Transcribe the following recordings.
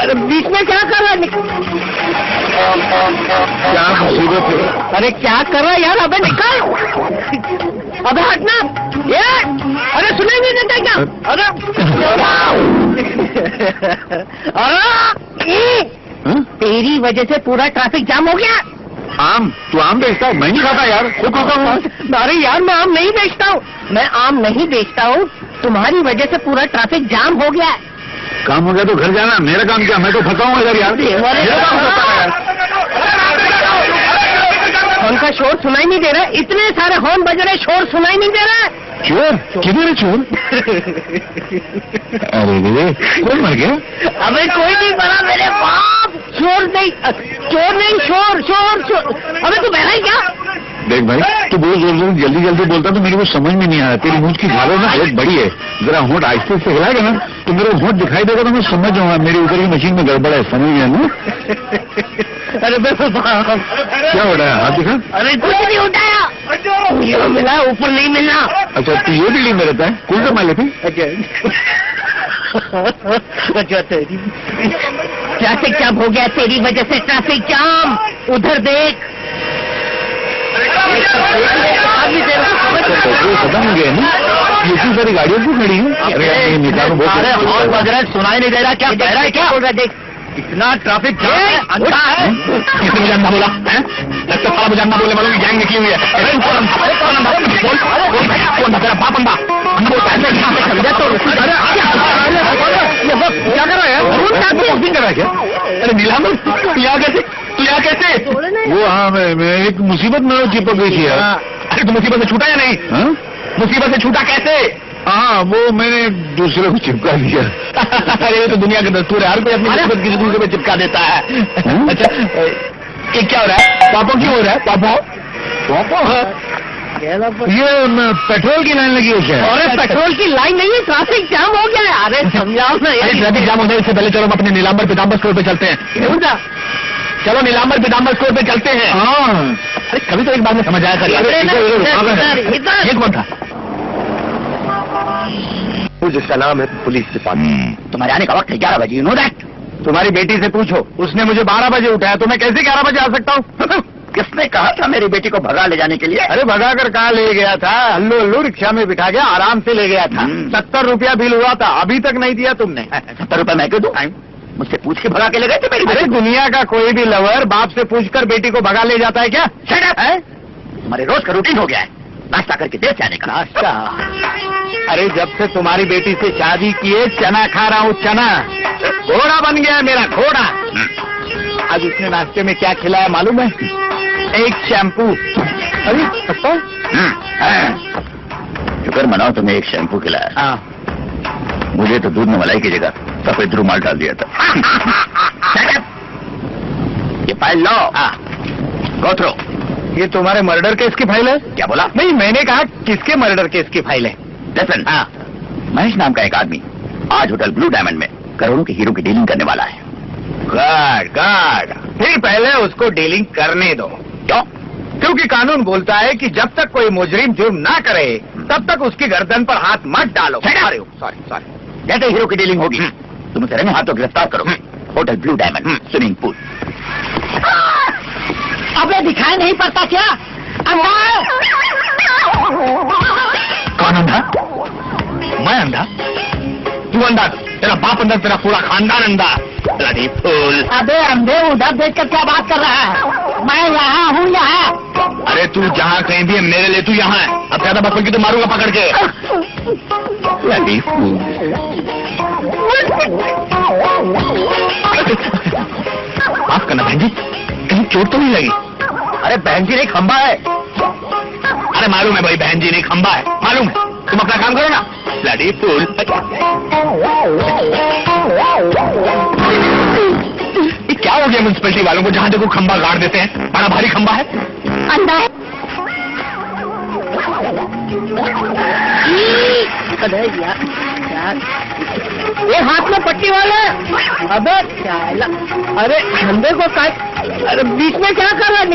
अरे बीच में क्या कर रहा है? क्या मुसीबत है। अरे क्या कर रहा है यार? अबे निकल। अबे हटना। ये। अरे नहीं देता क्या? अरे। अरे हाँ? तेरी वजह से पूरा ट्रैफ़िक जाम हो गया। आम तू आम बेचता है? मैं नहीं खाता यार। खुद खाता हूँ। अरे यार मैं आम नहीं बेचता हूँ। मैं आम नहीं बेचता हूँ। तुम्हारी वजह से पूरा ट्रैफ़िक जाम हो गया। है काम हो गया तो घर जाना मेरा काम क्या मैं तो फंसा हूँ इधर यार। मेरा काम होता है। यार हॉर्न का शोर सुनाई नहीं दे रहा। इतने सारे हॉर्न बज रहे शोर सुनाई नहीं दे रहा। चोर किधर है चोर अरे रे कौन मर गया? अबे कोई नहीं बना मेरे बाप। चोर नहीं चोर नहीं शोर शोर शोर। अबे तू बहरा ही क्या? देख भाई तू बहुत ज़ोर ज़ोर जल्दी जल्दी बोलता तो मेरे को समझ में नहीं आया। तेरी मूछ की झालों ना बहुत बड़ी है। जरा होंठ आहिस्ते से हिलाएगा ना तो मेरा होंठ दिखाई देगा तो मैं समझ जाऊँगा। मेरी ऊपर की मशीन में गड़बड़ है समझ गया ना? अरे क्या हो रहा है? हाथ दिखा। अरे कुछ नहीं उठाया। मिला? ऊपर नहीं मिलना। अच्छा तू ये दिल्ली में रहता है? कौन सा मालिक है? अच्छा। तेरी ट्रैफ़िक जाम हो गया तेरी वजह से ट्रैफ़िक जाम उधर देख आदमी देर से समझ अच्छा, पेट्रोल खत्म हो सारी गाड़ियाँ क्यों खड़ी हैं है सुनाई नहीं दे रहा क्या कह रहा है क्या है इतना ट्रैफ़िक है अंधा है किसने मुझे अंधा है गैंग निकली हुई है अरे है तो क्या कर रहा है? बॉक्सिंग कर रहा है क्या अरे नीलाम तू कैसे तू यहाँ कैसे वो हाँ मैं मैं एक मुसीबत में चिपक गई थी अरे तू मुसीबत से छूटा या नहीं? हाँ? मुसीबत से छूटा कैसे? हाँ वो मैंने दूसरे को चिपका दिया। अरे ये तो दुनिया का दस्तूर है हर कोई अपनी मुसीबत किसी दूसरे पे चिपका देता है। हम्म? अच्छा ये क्या हो रहा है? पापा क्यों हो रहा है? पापा? पापा? ये पेट्रोल की लाइन लगी हुई है। क्या अरे पेट्रोल की लाइन नहीं है ट्रैफ़िक जाम हो गया है। अरे समझाओ ना अरे ट्रैफ़िक जाम होने से पहले चलो हम अपने नीलाम्बर पीताम्बर स्टोर पे चलते हैं। क्यों जा? चलो नीलांबर पीताम्बर स्टोर पे चलते हैं। हाँ। अरे कभी तो एक बार में समझ आया कर। ये कौन था? जिसका नाम है पुलिस डिपार्टमेंट तुम्हारे आने का वक्त है ग्यारह बजे यू नो दैट तुम्हारी बेटी से पूछो। उसने मुझे बारह बजे उठाया तो मैं कैसे ग्यारह बजे आ सकता हूँ? किसने कहा था मेरी बेटी को भगा ले जाने के लिए? अरे भगा कर कहा ले गया था? हल्लू हल्लू रिक्शा में बिठा गया आराम से ले गया था। हम्म। सत्तर रुपया बिल हुआ था अभी तक नहीं दिया तुमने। सत्तर रुपए मैं क्यों दूँ? मुझसे पूछ के भगा के ले गए थे मेरी अरे दुनिया का कोई भी लवर बाप से पूछकर बेटी को भगा ले जाता है क्या? हमारे रोज का रूटीन हो गया है। नाश्ता करके देर से आने का। नाश्ता? अरे जब से तुम्हारी बेटी से शादी किए चना खा रहा हूँ चना। घोड़ा बन गया मेरा घोड़ा। आज उसने नाश्ते में क्या खिलाया मालूम है? एक शैम्पू अरे हम्म। शुक्र मनाओ तुम्हें एक शैम्पू खिलाया। हाँ। मुझे तो दूध में मलाई की जगह। सफ़ेद रुमाल डाल दिया था। ये फ़ाइल लो। गोथरो ये तुम्हारे मर्डर केस की फ़ाइल है? क्या बोला? नहीं मैंने कहा किसके मर्डर केस की फ़ाइल है? लिसन हाँ। महेश नाम का एक आदमी आज होटल ब्लू डायमंड में करोड़ों के हीरो की डीलिंग करने वाला है। गॉड गॉड फिर पहले उसको डीलिंग करने दो। क्यों? क्योंकि कानून बोलता है कि जब तक कोई मुजरिम जुर्म ना करे तब तक उसकी गर्दन पर हाथ मत डालो। सॉरी सॉरी सॉरी जैसे हीरो की डीलिंग होगी। तुम उसे रंगे हाथों गिरफ़्तार करो। Hotel blue diamond swimming pool. अबे दिखाई नहीं पड़ता क्या? अंधा कौन अंधा? मैं अंधा? तू अंधा? तेरा बाप अंधा तेरा पूरा खानदान अंधा। Bloody fool. अबे अंधे उधर देख कर क्या बात कर रहा है? मैं यहाँ हूँ यहाँ। अरे तू जहाँ कहीं भी है मेरे लिए तू यहाँ है। अब ज़्यादा बकल की तो मारूँगा पकड़ के? ब्लडी फूल माफ़ करना बहन जी कहीं चोट तो नहीं लगी? अरे बहन जी नहीं खंबा है। अरे मालूम है भाई बहन जी नहीं खंबा है। मालूम है। तुम अपना काम करो ना। लड़ी फूल। क्या हो गया म्यूनसिपैलिटी वालों को जहाँ देखो खंबा गाड़ देते हैं? बड़ा भारी खंबा है। अंधा है। अरे यार यार ये हाथ में पट्टी वाला अबे क्या अरे अंधे को का अरे बीच में क्या कर रहा है?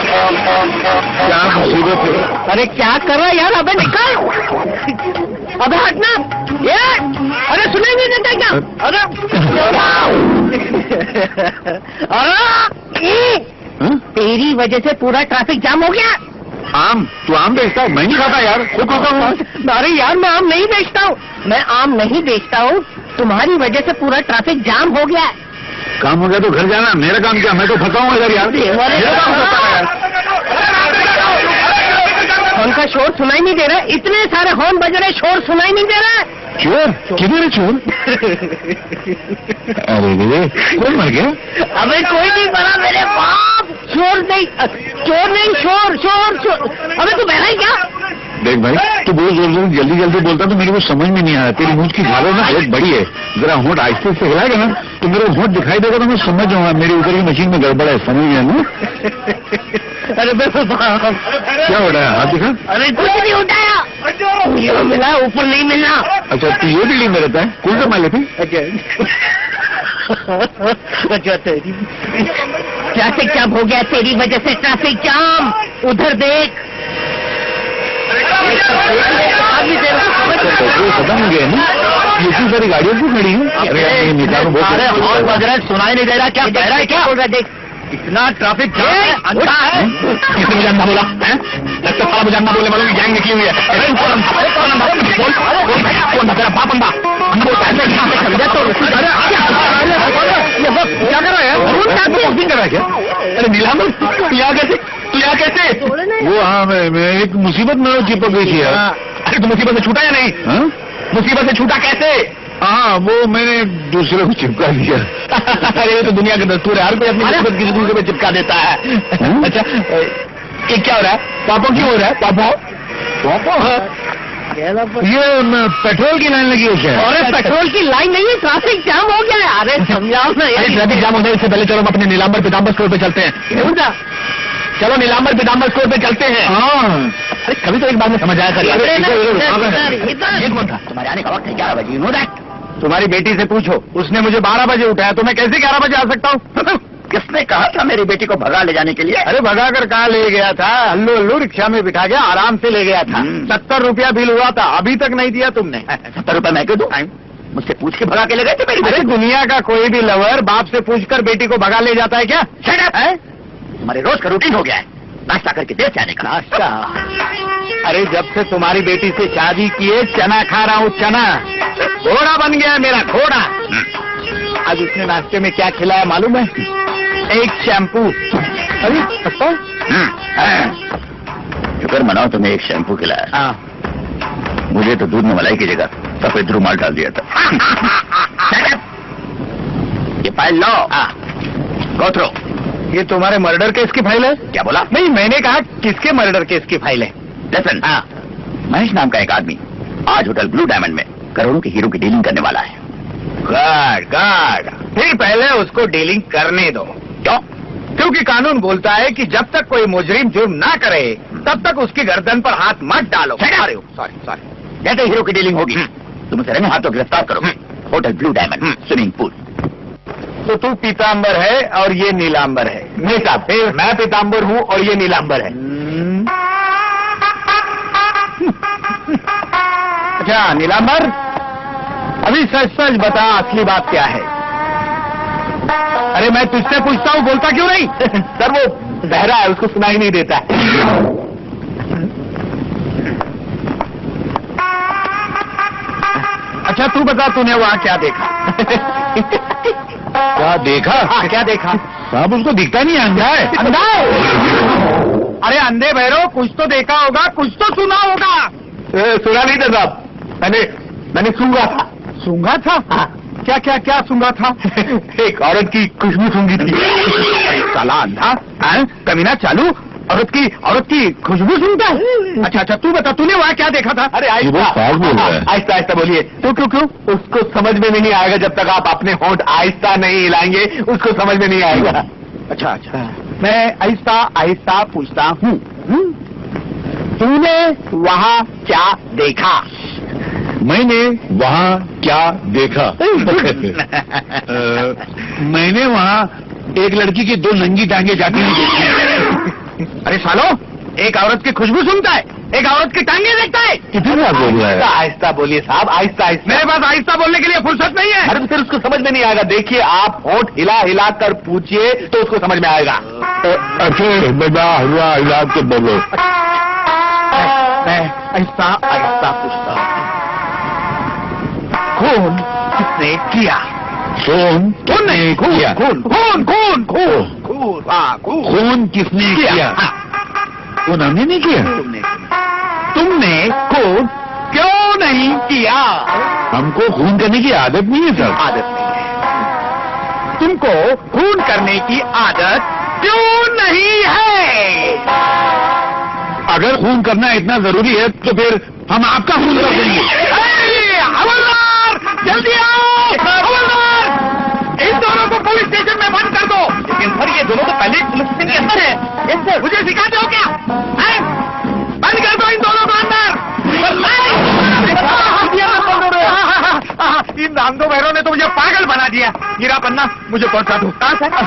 क्या मुसीबत है अरे क्या कर रहा है यार? अबे निकल। अबे हटना ये अरे नहीं देता क्या? अरे अरे हाँ? तेरी वजह से पूरा ट्रैफ़िक जाम हो गया। आम? तू आम बेचता है? मैं नहीं खाता यार। खुद खाता हूँ अरे यार मैं आम नहीं बेचता हूँ। मैं आम नहीं बेचता हूँ। तुम्हारी वजह से पूरा ट्रैफ़िक जाम हो गया है। काम हो गया तो घर जाना। मेरा काम क्या? मैं तो फंसा हूँ इधर यार। मेरा हॉर्न का शोर सुनाई नहीं दे रहा। इतने सारे हॉर्न बज रहे शोर सुनाई नहीं दे रहा। चोर किधर है चोर अरे कौन मर गया? अबे कोई नहीं बना मेरे बाप। चोर नहीं चोर नहीं शोर शोर शोर। अबे तू बहरा ही क्या? देख भाई तू बहुत ज़ोर ज़ोर जल्दी जल्दी बोलता तो मेरे को समझ में नहीं आया तेरी मूछ की झालों ना बहुत बड़ी है। जरा होंठ आहिस्ते से हिलाएगा ना तो मेरे को होंठ दिखाई देगा तो मैं समझ जाऊँगा मेरे ऊपर की मशीन में गड़बड़ है समझ गया ना? अरे बाप क्या हो रहा है? हाथ दिखा। अरे कुछ नहीं उठाया। मिला? ऊपर नहीं मिलना। अच्छा तू ये बिल्डिंग में रहता है? कौन सा माले थे अच्छा तेरी ट्रैफ़िक जाम हो गया तेरी वजह से ट्रैफ़िक जाम उधर देख है, अच्छा, खत्म हो गया ना ये इतनी सारी गाड़ियाँ क्यों खड़ी हैं अरे बज रहा है सुनाई नहीं दे रहा क्या कह रहा है क्या बोल रहा है, देख इतना ट्रैफ़िक जाम है अंधा है किसने मुझे अंधा बोला हैं? लगता साला मुझे अंधा बोलने वालों की गैंग निकली हुई है अरे कौन अंधा कौन अंधा बोल बोल कौन अंधा तेरा बाप अंधा अंधा बोलता है ऐसे यहाँ से समझा तो अरे क्या ये बस है कर रहा है क्या तू यहाँ कैसे तू यहाँ कैसे? वो हाँ मैं मैं एक मुसीबत में चिपक गई थी अरे तू मुसीबत से छूटा या नहीं? हाँ? मुसीबत से छूटा कैसे? हाँ वो मैंने दूसरे को चिपका दिया। अरे ये तो दुनिया का दस्तूर है। हर कोई अपनी मुसीबत किसी दूसरे पे चिपका देता है? अच्छा ये क्या हो रहा है? पापा क्यों हो रहा है? पापा? पापो? ये पेट्रोल की लाइन लगी हुई है। क्या अरे पेट्रोल की लाइन नहीं है ट्रैफ़िक जाम हो गया है। अरे समझाओ ना यार। ट्रैफ़िक जाम होने से पहले चलो हम अपने नीलांबर पीताम्बर स्टोर पे चलते हैं। चलो नीलाम्बर पीताम्बर स्टोर पे चलते हैं। हाँ। अरे कभी तो एक बार में समझ आया कर। ये कौन था? तुम्हारे आने का वक्त है ग्यारह बजे नो दैट तुम्हारी बेटी से पूछो। उसने मुझे बारह बजे उठाया तो मैं कैसे ग्यारह बजे आ सकता हूँ? किसने कहा था मेरी बेटी को भगा ले जाने के लिए? अरे भगा कर कहा ले गया था? हल्लू हल्लू रिक्शा में बिठा गया आराम से ले गया था। हम्म। सत्तर रुपया बिल हुआ था अभी तक नहीं दिया तुमने। सत्तर रुपए मैं क्यों दूँ? मुझसे पूछ के भगा के ले गए थे मेरी अरे दुनिया का कोई भी लवर बाप से पूछकर बेटी को भगा ले जाता है क्या? हमारे रोज का रूटीन हो गया है। नाश्ता करके देर से आने का नाश्ता? अरे जब से तुम्हारी बेटी से शादी किए चना खा रहा हूँ चना। घोड़ा बन गया मेरा घोड़ा। आज उसने नाश्ते में क्या खिलाया मालूम है? एक शैम्पू अरे अच्छा हम्म, हाँ। शुक्र मनाओ तुम्हें एक शैम्पू खिलाया। हाँ। मुझे तो दूध में मलाई की जगह सफ़ेद रुमाल डाल दिया था। ये फ़ाइल लो गोथरो ये तुम्हारे मर्डर केस की फ़ाइल है? क्या बोला? नहीं मैंने कहा किसके मर्डर केस की फ़ाइल है? लिसन हाँ। महेश नाम का एक आदमी आज होटल ब्लू डायमंड में करोड़ों के हीरो की डीलिंग करने वाला है। गुड गुड फिर पहले उसको डीलिंग करने दो। क्यों? क्योंकि कानून बोलता है कि जब तक कोई मुजरिम जुर्म ना करे तब तक उसकी गर्दन पर हाथ मत डालो! सॉरी सॉरी सॉरी जैसे हीरो की डीलिंग होगी। तुम उसे रंगे हाथों गिरफ़्तार करो। Hotel blue diamond swimming pool तो तू पीताम्बर है और ये नीलाम्बर है। साहब फिर मैं पीताम्बर हूँ और ये नीलाम्बर है। अच्छा नीलाम्बर अभी सच सच बता असली बात क्या है? अरे मैं तुझसे पूछता हूँ बोलता क्यों नहीं? सर वो बहरा है उसको सुनाई नहीं देता। अच्छा तू बता तूने वहाँ क्या देखा? क्या देखा? हाँ, क्या देखा? साहब उसको दिखता नहीं अंधा है। अंधा है? अरे अंधे भैरव कुछ तो देखा होगा कुछ तो सुना होगा। ए, सुना नहीं था साहब। मैंने मैंने सूँगा था। सूंघा था? क्या क्या क्या सूंघा था? एक औरत की खुशबू सूंघी थी। साला अंधा कमीना चालू। औरत की औरत की खुशबू सुनता है? अच्छा अच्छा तू बता तूने वहाँ क्या देखा था? अरे रहा है। आहिस्ता आहिस्ता बोलिए। तो क्यों क्यों? उसको समझ में भी नहीं आएगा जब तक आप अपने होंठ आहिस्ता नहीं हिलाएँगे। उसको समझ में नहीं आएगा। अच्छा अच्छा। मैं आहिस्ता आहिस्ता पूछता हूँ। हम्म? तूने वहाँ क्या देखा? मैंने वहाँ क्या देखा अ, मैंने वहाँ एक लड़की की दो नंगी टांगे जाती हुई देखी अरे सालो एक औरत की खुशबू सुनता है एक औरत की टांगे देखता है कितना बोल रहा है आहिस्ता बोलिए साहब आहिस्ता आहिस्ता मेरे पास आहिस्ता बोलने के लिए फुर्सत नहीं है अरे फिर उसको समझ में नहीं आएगा देखिए आप होठ हिला हिला कर पूछिए तो उसको समझ में आएगा अच्छे बेटा हुआ इलाज के बोलो आहिस्ता आहिस्ता हूँ खून किसने किया? खून खून नहीं खून किया। खून खून खून खून। खून खून। खून किसने किया। खून हमने नहीं किया। तुमने तुमने खून क्यों नहीं किया? हमको खून करने की आदत नहीं है सर। आदत नहीं है। तुमको खून करने की आदत क्यों नहीं है? अगर खून करना इतना ज़रूरी है तो फिर हम आपका खून कर देंगे। दिया हीरा पन्ना मुझे पहुँचा दो। कहाँ सर